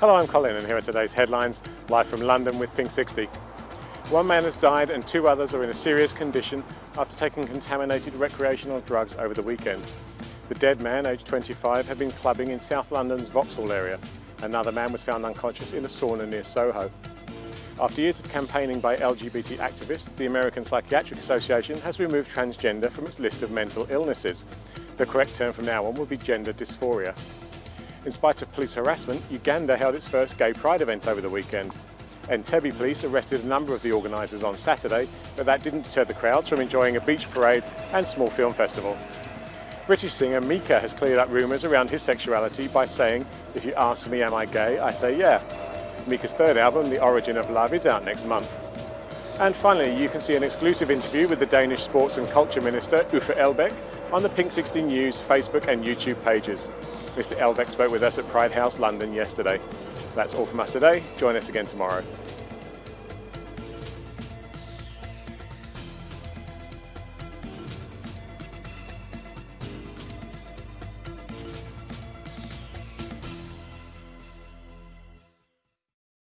Hello, I'm Colin and here are today's headlines, live from London with Pink 60. One man has died and two others are in a serious condition after taking contaminated recreational drugs over the weekend. The dead man, aged 25, had been clubbing in South London's Vauxhall area. Another man was found unconscious in a sauna near Soho. After years of campaigning by LGBT activists, the American Psychiatric Association has removed transgender from its list of mental illnesses. The correct term from now on will be gender dysphoria. In spite of police harassment, Uganda held its first gay pride event over the weekend. Entebbe police arrested a number of the organisers on Saturday, but that didn't deter the crowds from enjoying a beach parade and small film festival. British singer Mika has cleared up rumours around his sexuality by saying, if you ask me am I gay, I say yeah. Mika's third album, The Origin of Love, is out next month. And finally, you can see an exclusive interview with the Danish Sports and Culture Minister, Uffe Elbæk, on the Pink 60 News Facebook and YouTube pages. Mr Elbæk spoke with us at Pride House London yesterday. That's all from us today. Join us again tomorrow.